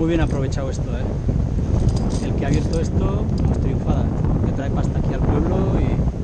Muy bien aprovechado esto, ¿eh? El que ha abierto esto, pues triunfada. Que trae pasta aquí al pueblo y...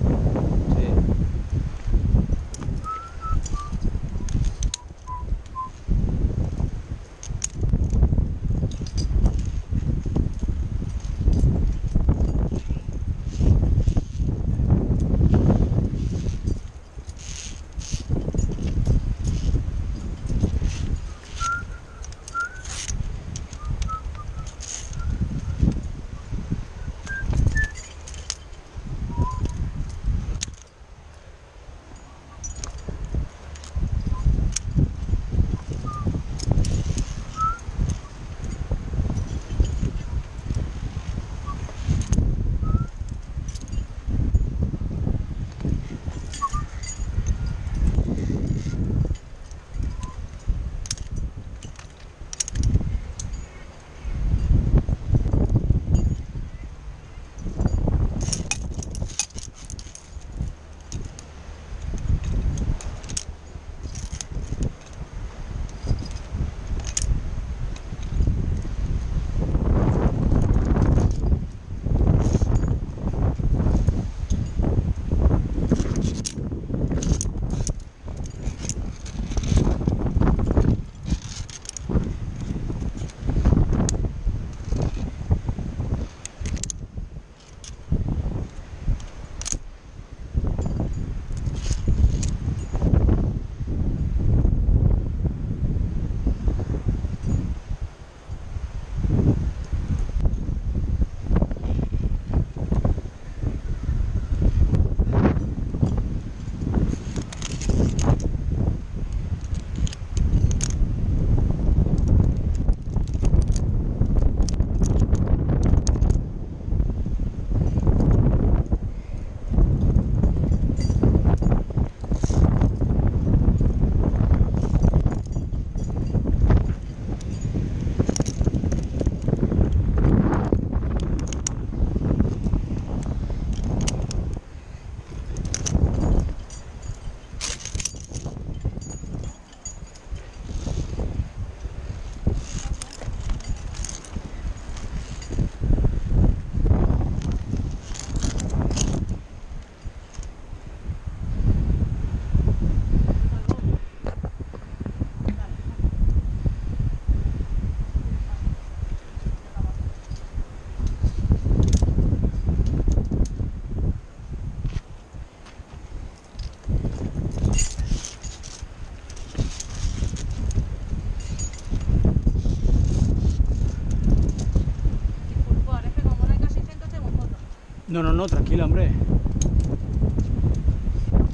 No, no, no, tranquila, hombre.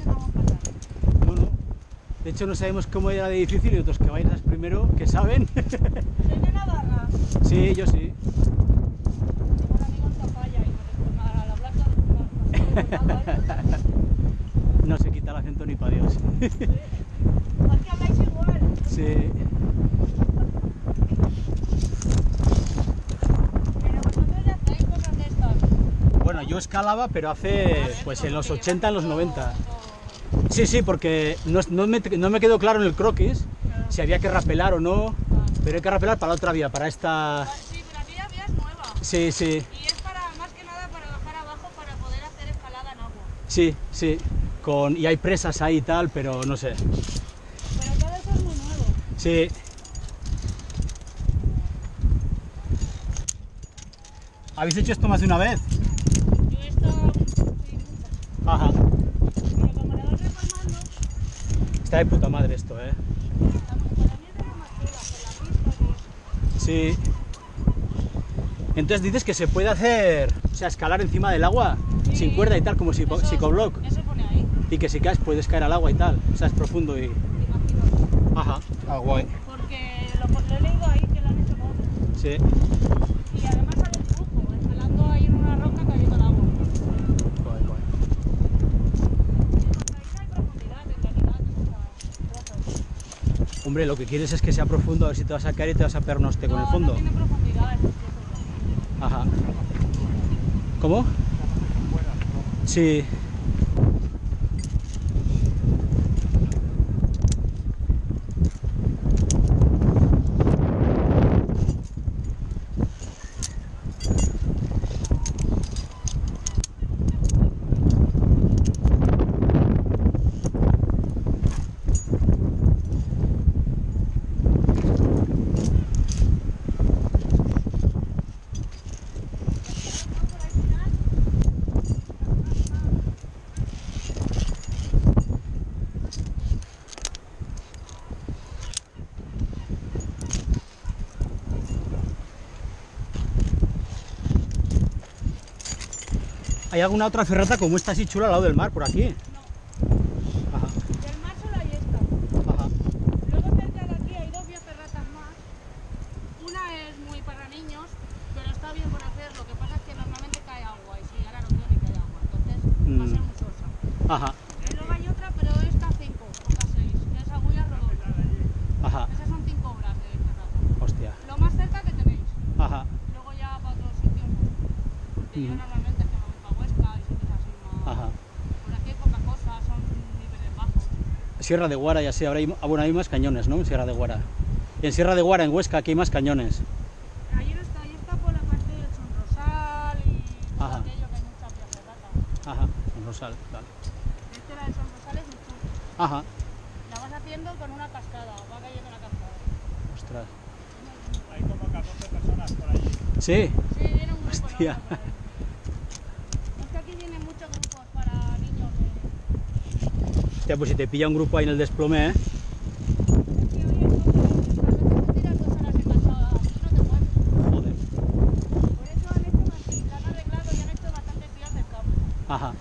No. No. De hecho, no sabemos cómo era de difícil y otros que vais primero, que saben. ¿Soy de Navarra? sí, yo sí. Tengo un amigo en Tafalla y no se quita el acento ni para Dios. Es que habláis igual. sí. Pero vosotros ya hacéis cosas de estas. Bueno, yo escalaba, pero hace, pues en los 80, en los 90. Sí, sí, porque no, no me, no me quedó claro en el croquis si había que rapelar o no, pero hay que rapelar para la otra vía, para esta... Sí, pero aquí la vía es nueva. Sí, sí, Y es para, más que nada, para bajar abajo para poder hacer escalada en agua. sí, sí. Con, y hay presas ahí y tal, pero no sé. Pero todo eso es muy nuevo. Sí. ¿Habéis hecho esto más de una vez? Yo he estado... Sí, muchas. Ajá. Pero como la vas reformando, Está de puta madre esto, ¿eh? Sí. Entonces dices que se puede hacer, o sea, escalar encima del agua Sí. sin cuerda y tal, como si Eso- psicoblock. Eso pone ahí, Y que si caes puedes caer al agua y tal. O sea, es profundo y... imagino. Ajá. Ah, guay. Porque lo, lo he leído ahí que lo han hecho con Sí. Y además sale el flujo, escalando ahí en una roca cayendo al agua. Guay, guay. Ahí no hay profundidad en realidad en esa trozo. Hombre, lo que quieres es que sea profundo, a ver si te vas a caer y te vas a un hostia con no, el fondo. No tiene profundidad, Ajá. ¿Cómo? Sí. ¿Hay alguna otra ferrata como esta así chula al lado del mar, por aquí? No, Ajá, del mar solo hay esta. ajá. Luego cerca de aquí hay dos vías ferratas más. Una es muy para niños, pero está bien por hacer. Lo que pasa es que normalmente cae agua y si ahora no tiene que cae agua, entonces va a ser Mm. muy sosa. Ajá, Y luego hay otra, pero esta 5 o esta 6, que es agulla ajá. Esas son 5 horas de ferrata. Hostia. Lo más cerca que tenéis. Ajá, Luego ya para otros sitios, yo. normalmente es que me voy para Huesca y sitios así más. ajá. Por aquí hay poca cosa, son niveles bajos. Sierra de Guara y así, ahora hay, ah, bueno, hay más cañones, ¿no? En Sierra de Guara. En Sierra de Guara, en Huesca, aquí hay más cañones. Ahí está, ahí está por la parte del Sonrosal y todo Ajá. aquello que hay mucha ferrata. Ajá, en Rosal, vale. Este la del Sonrosal es un churro. Ajá, La vas haciendo con una cascada, va cayendo la cascada. ostras. Hay como 14 personas por allí. Sí, Sí, viene un grupo. Hostia. ¿no? Es que aquí vienen muchos grupos para niños. eh. Hostia, pues si te pilla un grupo ahí en el desplome, ¿eh? Joder. Por eso han hecho han arreglado y han hecho bastantes vías del campo. Ajá.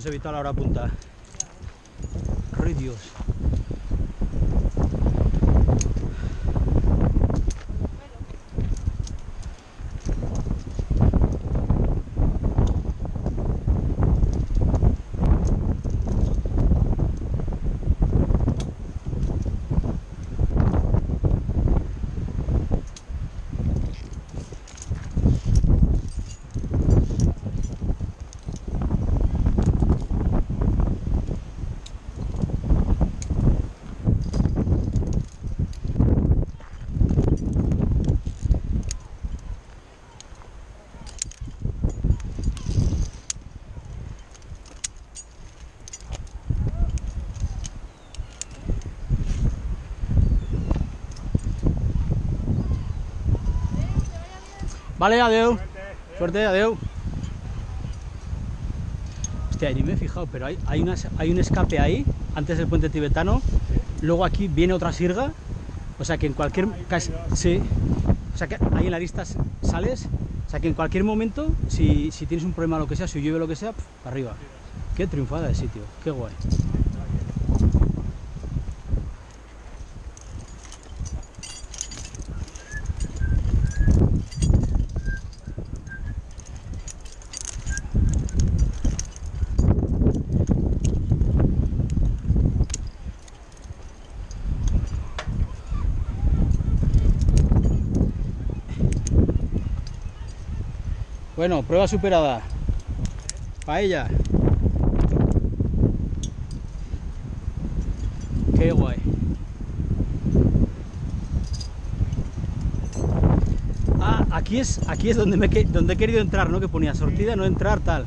Hemos evitado la hora punta. ¡Ay, Dios! Vale, adeu. Suerte, adeu. Hostia, ni me he fijado, pero hay, hay, una- hay un escape ahí, antes del puente tibetano. Luego aquí viene otra sirga. O sea que en cualquier... sí. O sea que ahí en la lista sales. O sea que en cualquier momento, si, si tienes un problema o lo que sea, si llueve o lo que sea, arriba. Qué triunfada de sitio, qué guay. Bueno, prueba superada. Paella. Qué guay. Ah, aquí es, aquí es donde, me, donde he querido entrar, ¿no? Que ponía sortida, no entrar, tal.